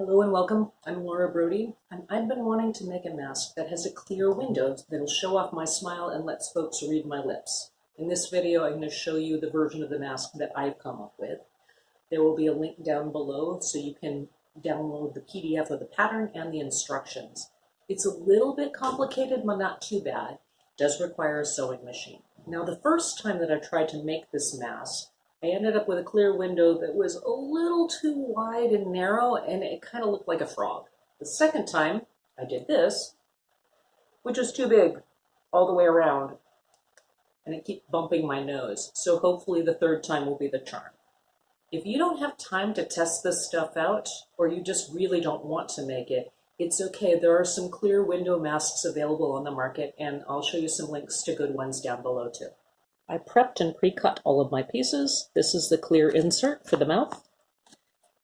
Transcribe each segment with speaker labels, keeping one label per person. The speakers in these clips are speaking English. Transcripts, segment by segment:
Speaker 1: Hello and welcome. I'm Laura Brody, and I've been wanting to make a mask that has a clear window that'll show off my smile and lets folks read my lips. In this video, I'm going to show you the version of the mask that I've come up with. There will be a link down below so you can download the PDF of the pattern and the instructions. It's a little bit complicated, but not too bad. It does require a sewing machine. Now, the first time that I tried to make this mask, I ended up with a clear window that was a little too wide and narrow and it kind of looked like a frog. The second time I did this, which was too big all the way around and it kept bumping my nose. So hopefully the third time will be the charm. If you don't have time to test this stuff out or you just really don't want to make it, it's okay. There are some clear window masks available on the market and I'll show you some links to good ones down below too. I prepped and pre-cut all of my pieces. This is the clear insert for the mouth.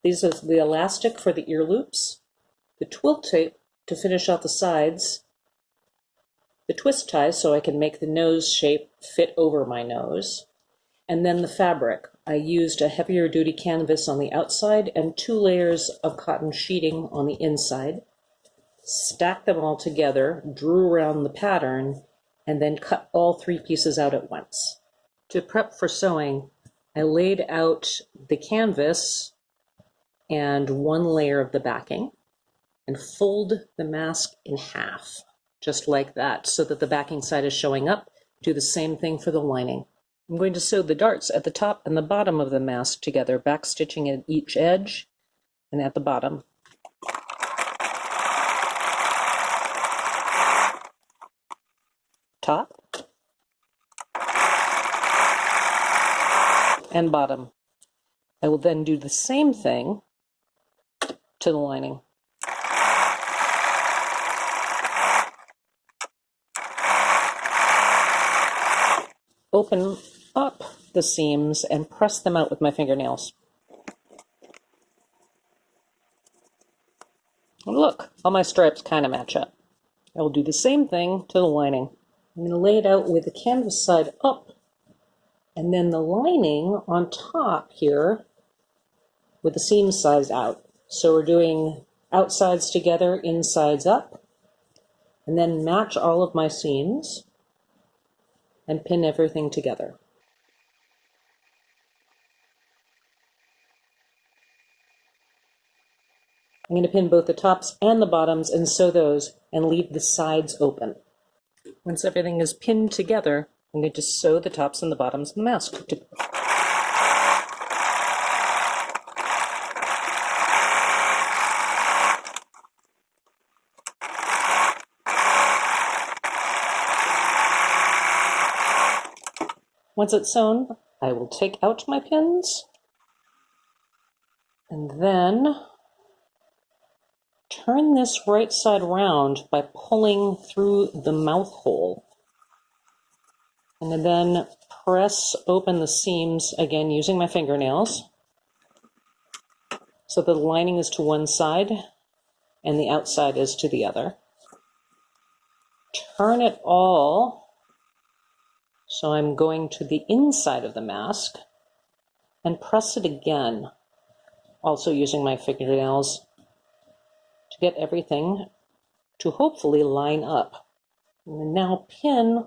Speaker 1: These are the elastic for the ear loops, the twill tape to finish off the sides, the twist tie so I can make the nose shape fit over my nose, and then the fabric. I used a heavier duty canvas on the outside and two layers of cotton sheeting on the inside. Stacked them all together, drew around the pattern, and then cut all three pieces out at once. To prep for sewing, I laid out the canvas and one layer of the backing and fold the mask in half, just like that, so that the backing side is showing up. Do the same thing for the lining. I'm going to sew the darts at the top and the bottom of the mask together, back stitching at each edge and at the bottom. Top and bottom. I will then do the same thing to the lining. Open up the seams and press them out with my fingernails. Look, all my stripes kind of match up. I will do the same thing to the lining. I'm going to lay it out with the canvas side up and then the lining on top here with the seam sides out. So we're doing outsides together, insides up, and then match all of my seams and pin everything together. I'm going to pin both the tops and the bottoms and sew those and leave the sides open. Once everything is pinned together, I'm going to sew the tops and the bottoms of the mask. Once it's sewn, I will take out my pins and then turn this right side round by pulling through the mouth hole. And then press open the seams again using my fingernails so the lining is to one side and the outside is to the other. Turn it all so I'm going to the inside of the mask and press it again, also using my fingernails to get everything to hopefully line up. Now pin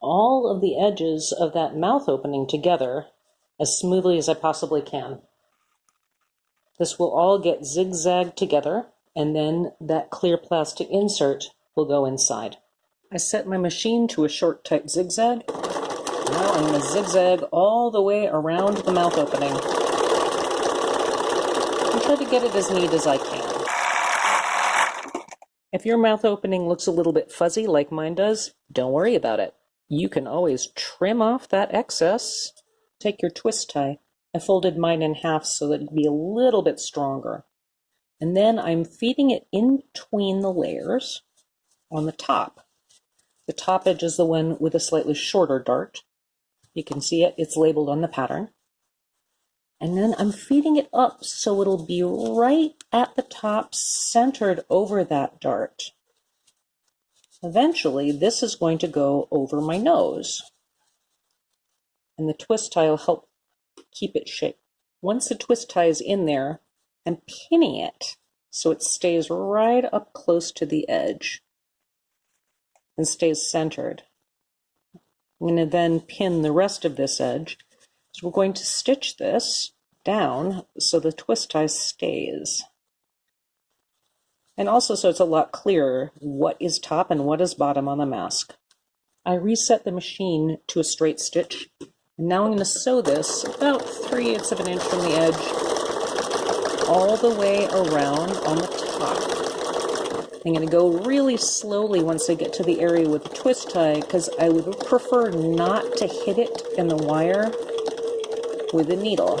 Speaker 1: all of the edges of that mouth opening together as smoothly as I possibly can. This will all get zigzagged together and then that clear plastic insert will go inside. I set my machine to a short tight zigzag. Now I'm going to zigzag all the way around the mouth opening and try to get it as neat as I can. If your mouth opening looks a little bit fuzzy like mine does, don't worry about it. You can always trim off that excess. Take your twist tie. I folded mine in half so that it'd be a little bit stronger. And then I'm feeding it in between the layers on the top. The top edge is the one with a slightly shorter dart. You can see it, it's labeled on the pattern. And then I'm feeding it up so it'll be right at the top, centered over that dart. Eventually, this is going to go over my nose. And the twist tie will help keep it shaped. Once the twist tie is in there, and pinning it so it stays right up close to the edge and stays centered. I'm going to then pin the rest of this edge. So we're going to stitch this down so the twist tie stays. And also so it's a lot clearer what is top and what is bottom on the mask. I reset the machine to a straight stitch. And now I'm going to sew this about 3 eighths of an inch from the edge all the way around on the top. I'm going to go really slowly once I get to the area with the twist tie because I would prefer not to hit it in the wire with a needle.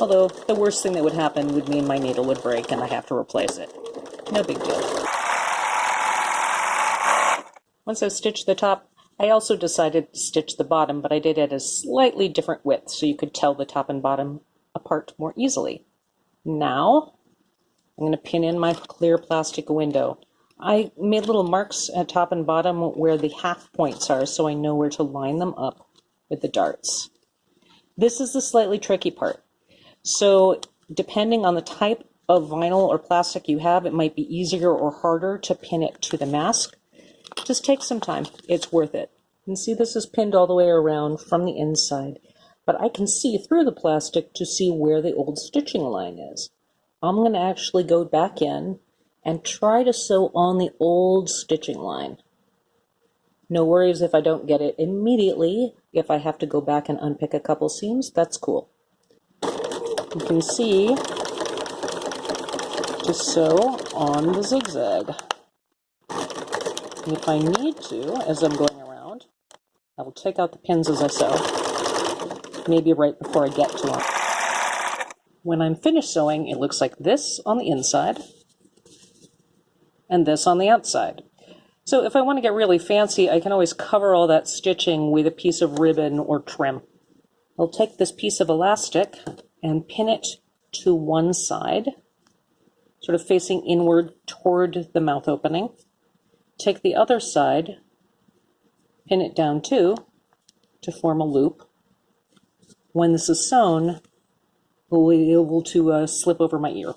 Speaker 1: Although the worst thing that would happen would mean my needle would break and I have to replace it. No big deal. Once I've stitched the top, I also decided to stitch the bottom, but I did it at a slightly different width so you could tell the top and bottom apart more easily. Now, I'm going to pin in my clear plastic window. I made little marks at top and bottom where the half points are so I know where to line them up with the darts. This is the slightly tricky part. So depending on the type of vinyl or plastic you have, it might be easier or harder to pin it to the mask. Just take some time. It's worth it. You can see this is pinned all the way around from the inside, but I can see through the plastic to see where the old stitching line is. I'm going to actually go back in and try to sew on the old stitching line. No worries if I don't get it immediately. If I have to go back and unpick a couple seams, that's cool you can see to sew on the zigzag. And if I need to, as I'm going around, I will take out the pins as I sew, maybe right before I get to them. When I'm finished sewing, it looks like this on the inside and this on the outside. So if I want to get really fancy, I can always cover all that stitching with a piece of ribbon or trim. I'll take this piece of elastic and pin it to one side, sort of facing inward toward the mouth opening. Take the other side, pin it down too, to form a loop. When this is sewn, we'll be able to uh, slip over my ear.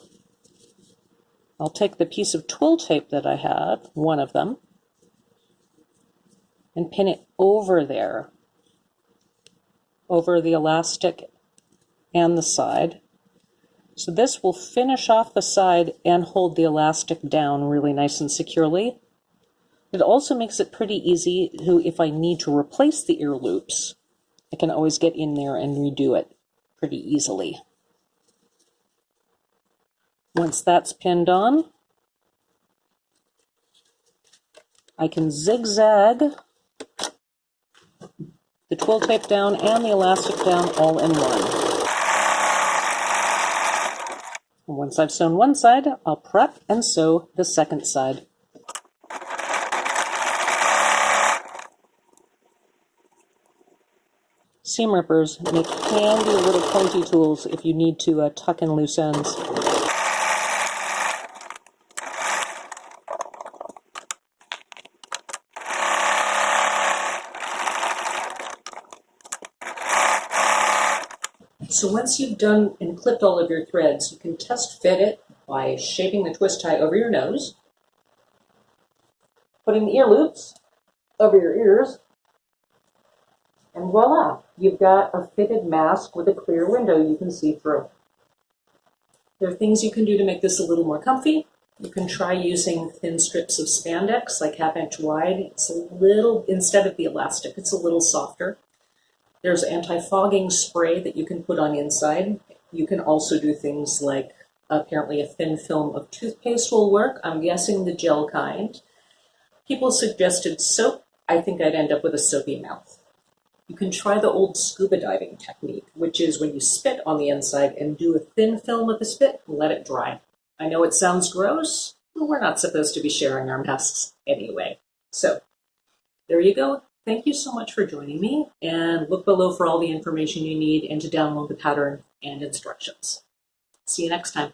Speaker 1: I'll take the piece of twill tape that I have, one of them, and pin it over there, over the elastic and the side. So this will finish off the side and hold the elastic down really nice and securely. It also makes it pretty easy to, if I need to replace the ear loops, I can always get in there and redo it pretty easily. Once that's pinned on, I can zigzag the twill tape down and the elastic down all in one. Once I've sewn one side, I'll prep and sew the second side. Seam rippers make handy little pointy tools if you need to uh, tuck in loose ends. So once you've done and clipped all of your threads, you can test fit it by shaping the twist tie over your nose, putting the ear loops over your ears, and voila, you've got a fitted mask with a clear window you can see through. There are things you can do to make this a little more comfy. You can try using thin strips of spandex, like half inch wide. It's a little, instead of the elastic, it's a little softer. There's anti-fogging spray that you can put on inside. You can also do things like apparently a thin film of toothpaste will work. I'm guessing the gel kind. People suggested soap. I think I'd end up with a soapy mouth. You can try the old scuba diving technique, which is when you spit on the inside and do a thin film of the spit and let it dry. I know it sounds gross, but we're not supposed to be sharing our masks anyway. So there you go. Thank you so much for joining me and look below for all the information you need and to download the pattern and instructions. See you next time.